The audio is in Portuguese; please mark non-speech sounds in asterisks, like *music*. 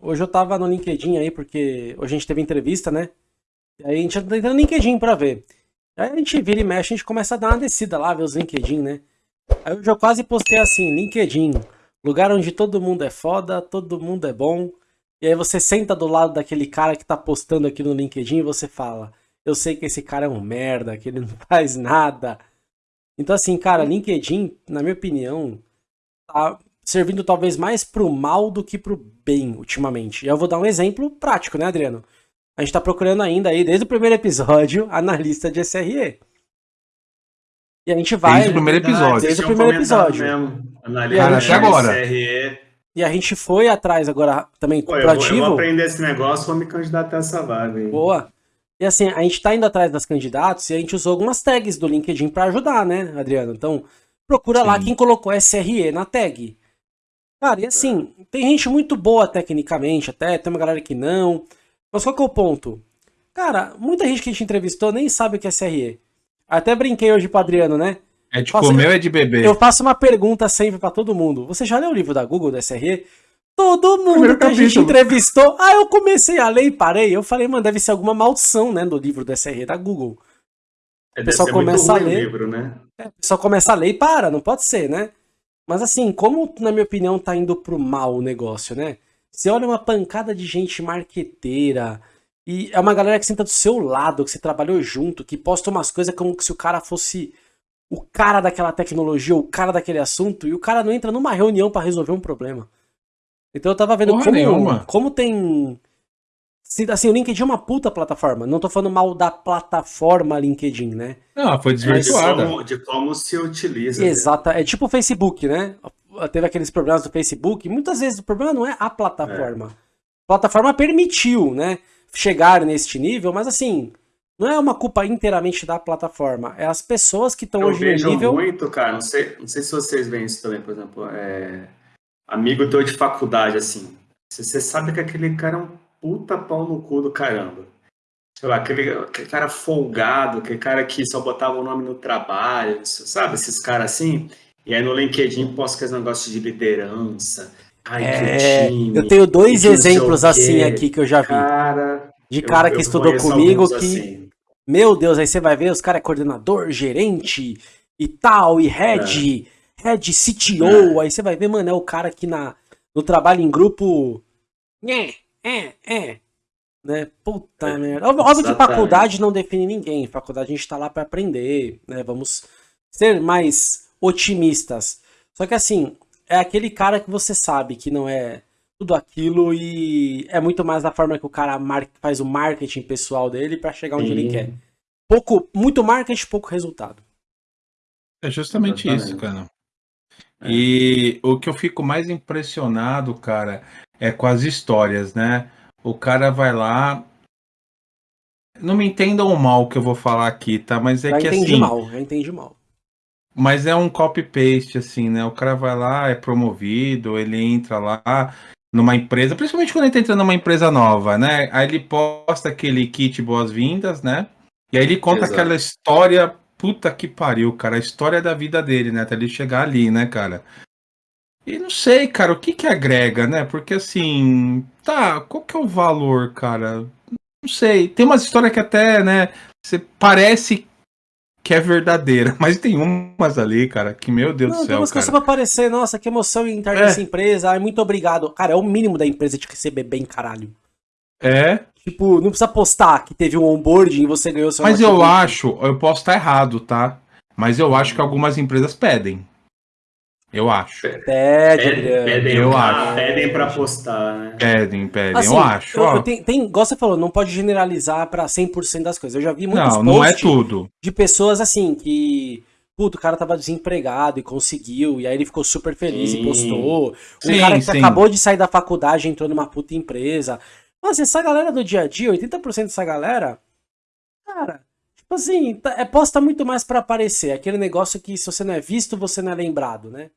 Hoje eu tava no LinkedIn aí, porque hoje a gente teve entrevista, né? Aí a gente tá entrando no LinkedIn pra ver. Aí a gente vira e mexe, a gente começa a dar uma descida lá, ver os LinkedIn, né? Aí hoje eu quase postei assim, LinkedIn, lugar onde todo mundo é foda, todo mundo é bom. E aí você senta do lado daquele cara que tá postando aqui no LinkedIn e você fala, eu sei que esse cara é um merda, que ele não *laughs* faz nada. Então assim, cara, LinkedIn, na minha opinião, tá servindo talvez mais pro mal do que pro bem ultimamente. E eu vou dar um exemplo prático, né, Adriano? A gente tá procurando ainda aí, desde o primeiro episódio, *laughs* analista de SRE. E a gente vai. Desde o primeiro episódio. Desde o primeiro episódio. Cara, até agora. E a gente foi atrás agora também Pô, eu, vou, eu vou aprender esse negócio, vou me candidatar a essa vaga. Hein? Boa. E assim, a gente tá indo atrás das candidatos e a gente usou algumas tags do LinkedIn para ajudar, né, Adriano? Então, procura Sim. lá quem colocou SRE na tag. Cara, e assim, tem gente muito boa tecnicamente até, tem uma galera que não. Mas qual que é o ponto? Cara, muita gente que a gente entrevistou nem sabe o que é SRE. Até brinquei hoje pro Adriano, né? É de comer ou é de beber? Eu faço uma pergunta sempre para todo mundo. Você já leu o livro da Google do SRE? Todo mundo Primeiro que a gente entrevistou. Ah, eu comecei a ler e parei. Eu falei, mano, deve ser alguma maldição, né, do livro do SRE da Google. É, o pessoal começa a ler. Livro, né? é, o pessoal começa a ler e para, não pode ser, né? Mas assim, como na minha opinião tá indo pro mal o negócio, né? Você olha uma pancada de gente marqueteira, e é uma galera que senta do seu lado, que você trabalhou junto, que posta umas coisas como se o cara fosse o cara daquela tecnologia, o cara daquele assunto, e o cara não entra numa reunião para resolver um problema. Então eu tava vendo como, como tem Assim, o LinkedIn é uma puta plataforma. Não tô falando mal da plataforma LinkedIn, né? Não, foi desvirtuada. De como, de como se utiliza. Exato. Né? É tipo o Facebook, né? Teve aqueles problemas do Facebook. Muitas vezes o problema não é a plataforma. É. A plataforma permitiu, né? Chegar neste nível, mas assim, não é uma culpa inteiramente da plataforma. É as pessoas que estão hoje no nível. muito, cara. Não sei, não sei se vocês veem isso também, por exemplo. É... Amigo teu de faculdade, assim. Você sabe que aquele cara é um puta pau no cu do caramba. Sei lá, aquele, aquele cara folgado, aquele cara que só botava o nome no trabalho, sabe? Esses caras assim. E aí no LinkedIn posta aqueles negócios de liderança. Ai, é, time, eu tenho dois exemplos assim aqui que eu já vi. Cara, de cara eu, que eu estudou comigo que. Assim. Meu Deus, aí você vai ver, os caras é coordenador, gerente e tal, e head, é. head CTO. É. Aí você vai ver, mano, é o cara que na, no trabalho em grupo. É, é, é. Né? Puta é, merda. Óbvio que faculdade não define ninguém. Faculdade a gente tá lá para aprender, né? Vamos ser mais otimistas. Só que assim, é aquele cara que você sabe que não é tudo aquilo e é muito mais da forma que o cara faz o marketing pessoal dele para chegar onde Sim. ele quer. Pouco, muito marketing, pouco resultado. É justamente Exatamente. isso, cara. É. E o que eu fico mais impressionado, cara, é com as histórias, né? O cara vai lá. Não me entendam mal o que eu vou falar aqui, tá? Mas é já que entendi assim. mal, já entendi mal. Mas é um copy-paste, assim, né? O cara vai lá, é promovido, ele entra lá numa empresa, principalmente quando ele tá entrando numa empresa nova, né? Aí ele posta aquele kit boas-vindas, né? E aí ele conta Exato. aquela história, puta que pariu, cara, a história da vida dele, né? Até ele chegar ali, né, cara? E não sei, cara, o que que agrega, né? Porque assim, tá, qual que é o valor, cara? Não sei. Tem umas histórias que até, né, você parece que é verdadeira, *laughs* mas tem umas ali, cara, que meu Deus não, do céu, tem umas cara. Tem umas aparecer, nossa, que emoção em entrar é. nessa empresa, ai, muito obrigado. Cara, é o mínimo da empresa te receber bem, caralho. É? Tipo, não precisa postar que teve um onboarding e você ganhou seu Mas eu acho, eu posso estar errado, tá? Mas eu acho que algumas empresas pedem. Eu acho. Pede. Pedem, eu acho. Pedem pra postar, né? Pedem, pedem, assim, eu acho. Eu, eu tem, tem, igual você falou, não pode generalizar pra 100% das coisas. Eu já vi muitos Não, não é tudo. De pessoas assim, que... Puto, o cara tava desempregado e conseguiu, e aí ele ficou super feliz sim. e postou. Um sim, cara que sim. acabou de sair da faculdade entrou numa puta empresa. Mas assim, essa galera do dia a dia, 80% dessa galera, cara, tipo assim, tá, é posta muito mais para aparecer. Aquele negócio que se você não é visto, você não é lembrado, né?